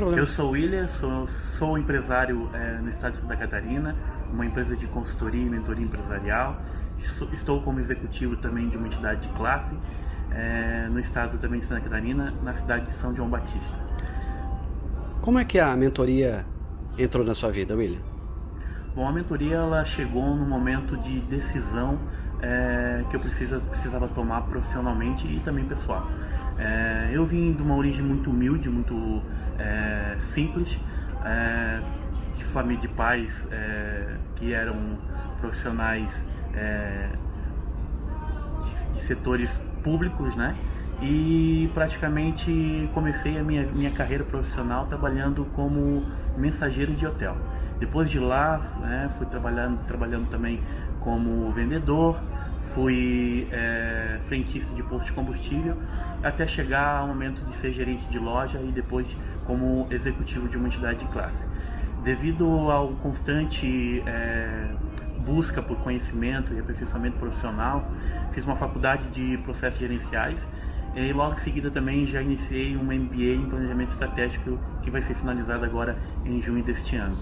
Eu sou o William, sou, sou empresário é, no estado de Santa Catarina, uma empresa de consultoria e mentoria empresarial. Estou como executivo também de uma entidade de classe é, no estado também de Santa Catarina, na cidade de São João Batista. Como é que a mentoria entrou na sua vida, William? Bom, a mentoria ela chegou no momento de decisão é, que eu precisa, precisava tomar profissionalmente e também pessoal. É, eu vim de uma origem muito humilde, muito é, simples, é, de família de pais é, que eram profissionais é, de, de, setores públicos, né? E praticamente comecei a minha, minha carreira profissional trabalhando como mensageiro de hotel. Depois de lá, né, fui trabalhando, trabalhando também como vendedor, fui é, frentista de posto de combustível, até chegar ao momento de ser gerente de loja e depois como executivo de uma entidade de classe. Devido ao constante é, busca por conhecimento e aperfeiçoamento profissional, fiz uma faculdade de processos gerenciais e logo em seguida também já iniciei um MBA em planejamento estratégico que vai ser finalizado agora em junho deste ano.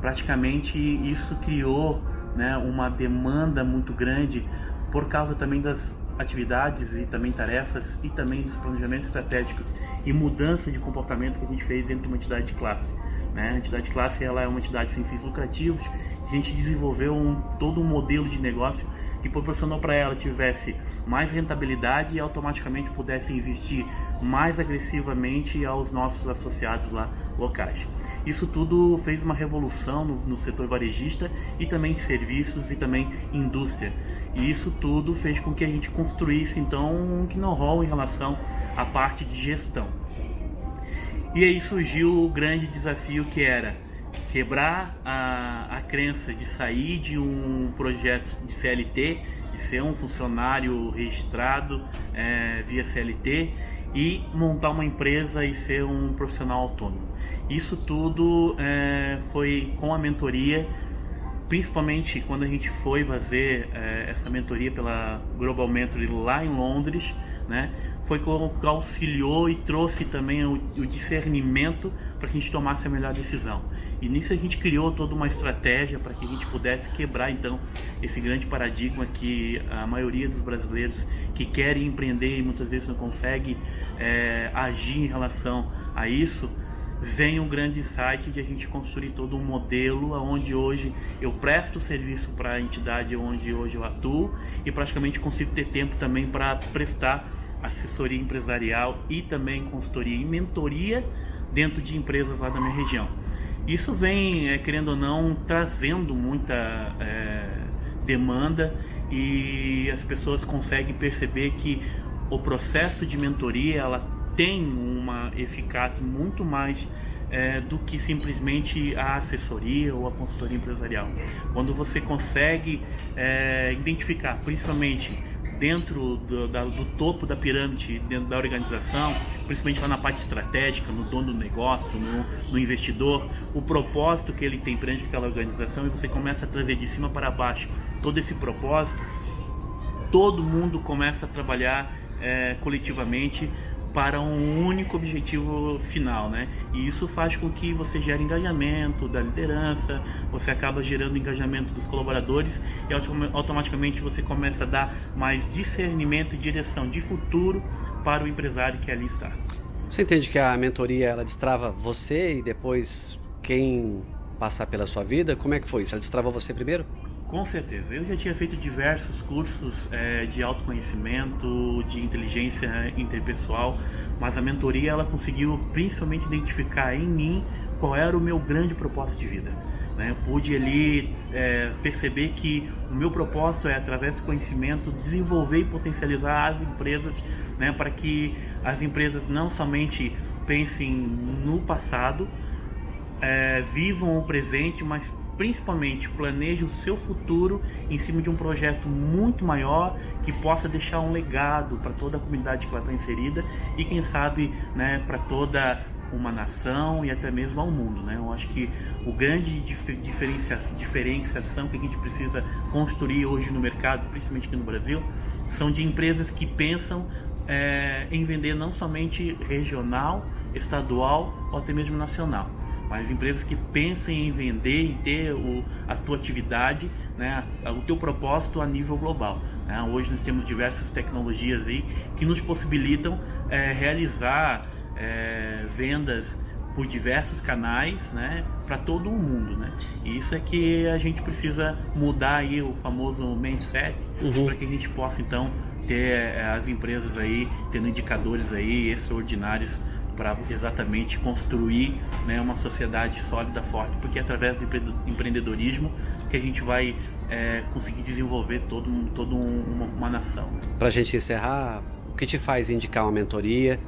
Praticamente isso criou né, uma demanda muito grande por causa também das atividades e também tarefas e também dos planejamentos estratégicos e mudança de comportamento que a gente fez dentro de uma entidade de classe. Né? A entidade de classe ela é uma entidade sem fins lucrativos, a gente desenvolveu um, todo um modelo de negócio que proporcionou para ela tivesse mais rentabilidade e automaticamente pudesse investir mais agressivamente aos nossos associados lá locais. Isso tudo fez uma revolução no, no setor varejista e também de serviços e também indústria. E isso tudo fez com que a gente construísse então um know-how em relação à parte de gestão. E aí surgiu o grande desafio que era quebrar a, a crença de sair de um projeto de CLT, de ser um funcionário registrado é, via CLT e montar uma empresa e ser um profissional autônomo. Isso tudo é, foi com a mentoria, principalmente quando a gente foi fazer é, essa mentoria pela Global Mentoring lá em Londres, né? Foi que auxiliou e trouxe também o, o discernimento para que a gente tomasse a melhor decisão. E nisso a gente criou toda uma estratégia para que a gente pudesse quebrar então esse grande paradigma que a maioria dos brasileiros que querem empreender e muitas vezes não consegue é, agir em relação a isso, vem um grande insight de a gente construir todo um modelo onde hoje eu presto serviço para a entidade onde hoje eu atuo e praticamente consigo ter tempo também para prestar assessoria empresarial e também consultoria e mentoria dentro de empresas lá da minha região. Isso vem, é, querendo ou não, trazendo muita é, demanda e as pessoas conseguem perceber que o processo de mentoria ela tem uma eficácia muito mais é, do que simplesmente a assessoria ou a consultoria empresarial. Quando você consegue é, identificar, principalmente dentro do, da, do, topo da pirâmide, dentro da organização, principalmente lá na parte estratégica, no dono do negócio, no, no investidor, o propósito que ele tem perante aquela organização e você começa a trazer de cima para baixo todo esse propósito, todo mundo começa a trabalhar é, coletivamente para um único objetivo final, né? E isso faz com que você gere engajamento da liderança, você acaba gerando engajamento dos colaboradores e automaticamente você começa a dar mais discernimento e direção de futuro para o empresário que ali está. Você entende que a mentoria ela destrava você e depois quem passar pela sua vida? Como é que foi? Ela destrava você primeiro? Com certeza. Eu já tinha feito diversos cursos é, de autoconhecimento, de inteligência interpessoal, mas a mentoria ela conseguiu principalmente identificar em mim qual era o meu grande propósito de vida. Né? Eu pude ali é, perceber que o meu propósito é, através do conhecimento, desenvolver e potencializar as empresas né, para que as empresas não somente pensem no passado, é, vivam o presente, mas principalmente planeje o seu futuro em cima de um projeto muito maior que possa deixar um legado para toda a comunidade que vai estar inserida e quem sabe né, para toda uma nação e até mesmo ao mundo. Né? Eu acho que o grande diferenciação, diferenciação que a gente precisa construir hoje no mercado, principalmente aqui no Brasil, são de empresas que pensam é, em vender não somente regional, estadual ou até mesmo nacional, mas empresas que pensem em vender e ter o, a tua atividade, né, o teu propósito a nível global. Né? Hoje nós temos diversas tecnologias aí que nos possibilitam é, realizar é, vendas por diversos canais, né, para todo o mundo, né? E isso é que a gente precisa mudar aí o famoso mindset uhum. para que a gente possa então ter eh, as empresas aí tendo indicadores aí extraordinários para exatamente construir né, uma sociedade sólida, forte, porque é através do empreendedorismo que a gente vai é, conseguir desenvolver todo, todo uma, uma nação. Para a gente encerrar, o que te faz indicar uma mentoria?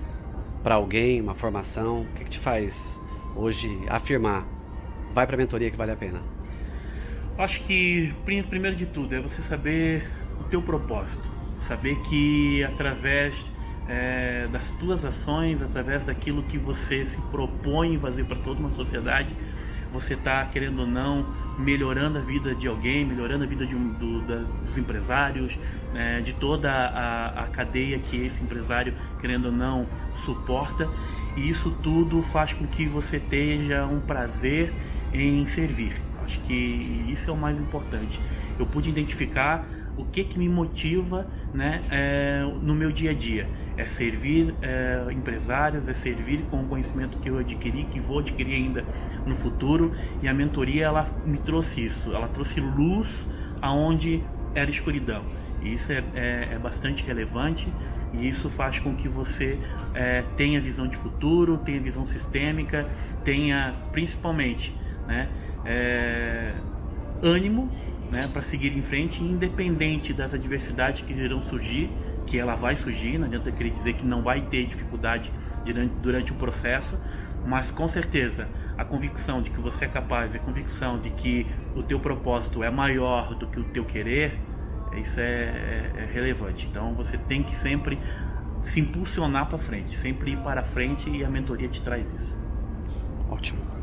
para alguém, uma formação? O que, que te faz hoje afirmar, vai para a mentoria que vale a pena? Acho que primeiro de tudo é você saber o teu propósito, saber que através é, das tuas ações, através daquilo que você se propõe fazer para toda uma sociedade, você está querendo ou não melhorando a vida de alguém, melhorando a vida de um, do, da, dos empresários, né, de toda a, a cadeia que esse empresário, querendo ou não, suporta. E isso tudo faz com que você tenha um prazer em servir. Acho que isso é o mais importante. Eu pude identificar o que, que me motiva né, é, no meu dia a dia. É servir é, empresários, é servir com o conhecimento que eu adquiri, que vou adquirir ainda no futuro. E a mentoria ela me trouxe isso, ela trouxe luz aonde era escuridão. E isso é, é, é bastante relevante e isso faz com que você é, tenha visão de futuro, tenha visão sistêmica, tenha principalmente né, é, ânimo né, para seguir em frente, independente das adversidades que irão surgir, que ela vai surgir, não adianta querer dizer que não vai ter dificuldade durante, durante o processo, mas com certeza a convicção de que você é capaz, a convicção de que o teu propósito é maior do que o teu querer, isso é, é, é relevante. Então você tem que sempre se impulsionar para frente, sempre ir para frente e a mentoria te traz isso. Ótimo.